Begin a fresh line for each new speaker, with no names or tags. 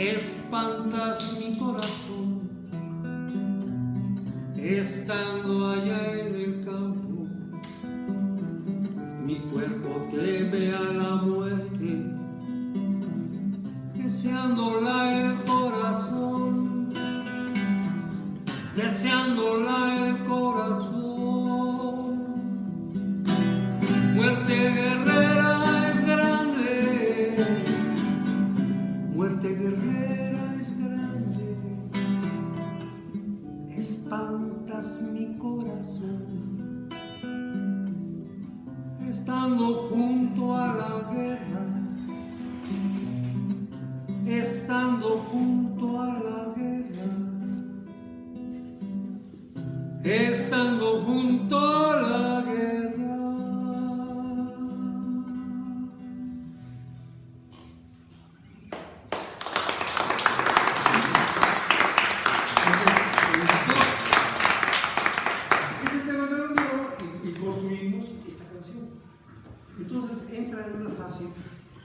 Espantas mi corazón Estando allá en el campo Mi cuerpo teme a la muerte deseándola el corazón, deseándola el corazón. Estando junto a la guerra, estando junto a la guerra, estando junto a la guerra.
era fácil.